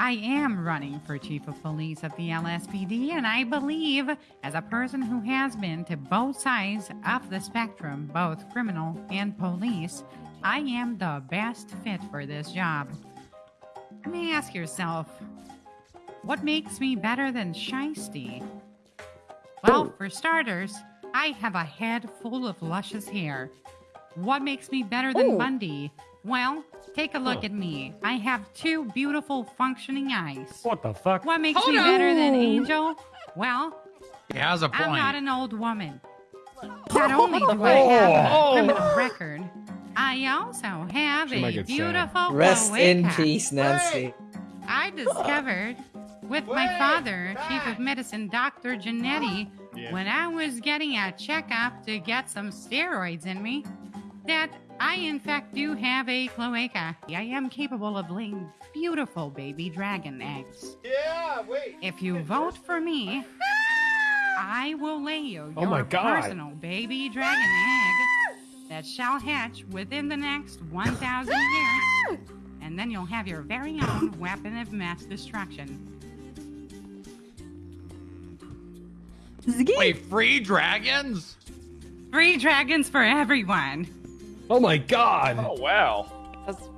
I am running for chief of police of the LSPD, and I believe, as a person who has been to both sides of the spectrum, both criminal and police, I am the best fit for this job. You may ask yourself, what makes me better than Shiesty? Well, oh. for starters, I have a head full of luscious hair. What makes me better than Ooh. Bundy? Well, take a look Huh. at me. I have two beautiful functioning eyes. What the fuck? What makes Hold me on. better than Angel? Well, He has a I'm not an old woman. Not only do I oh. have Oh. a criminal oh. record, I also have She a get sad. beautiful Rest in cloaca. peace, Nancy. I discovered with my Wait, father, Chief of Medicine Dr. Janetti, Yeah. when I was getting a checkup to get some steroids in me, that I in fact do have a cloaca. I am capable of laying beautiful baby dragon eggs. Yeah, wait. If you vote for me, I will lay you Oh your my God. personal baby dragon egg that shall hatch within the next 1,000 years. And then you'll have your very own weapon of mass destruction. Wait, free dragons? Free dragons for everyone. Oh my god! Oh wow. That's